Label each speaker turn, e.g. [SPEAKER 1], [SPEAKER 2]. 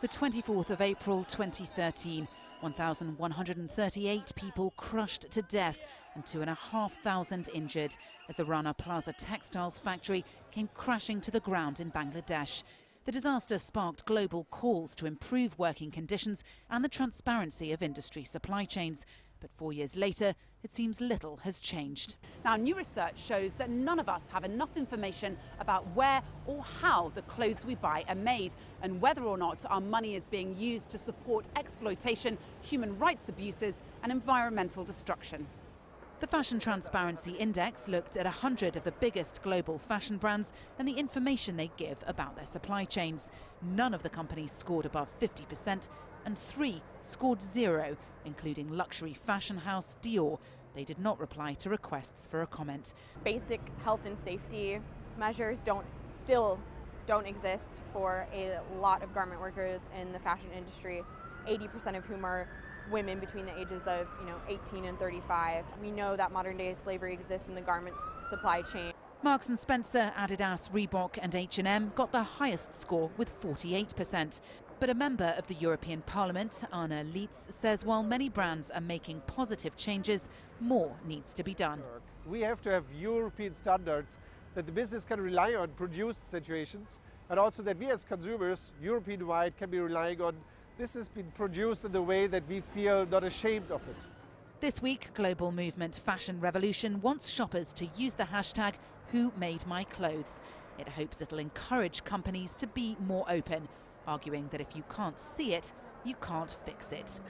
[SPEAKER 1] The 24th of April 2013, 1,138 people crushed to death and 2,500 injured as the Rana Plaza textiles factory came crashing to the ground in Bangladesh. The disaster sparked global calls to improve working conditions and the transparency of industry supply chains. But four years later, it seems little has changed.
[SPEAKER 2] Now, new research shows that none of us have enough information about where or how the clothes we buy are made and whether or not our money is being used to support exploitation, human rights abuses, and environmental destruction.
[SPEAKER 1] The Fashion Transparency Index looked at 100 of the biggest global fashion brands and the information they give about their supply chains. None of the companies scored above 50%, and three scored zero, including luxury fashion house Dior. They did not reply to requests for a comment.
[SPEAKER 3] Basic health and safety measures don't still don't exist for a lot of garment workers in the fashion industry, 80% of whom are women between the ages of you know 18 and 35. We know that modern day slavery exists in the garment supply chain.
[SPEAKER 1] Marks and Spencer, Adidas, Reebok and H&M got the highest score with 48%. But a member of the European Parliament, Arne Lietz, says while many brands are making positive changes, more needs to be done.
[SPEAKER 4] We have to have European standards that the business can rely on produced situations and also that we as consumers, European-wide, can be relying on this has been produced in the way that we feel not ashamed of it.
[SPEAKER 1] This week, global movement Fashion Revolution wants shoppers to use the hashtag Who Made My Clothes. It hopes it'll encourage companies to be more open arguing that if you can't see it, you can't fix it.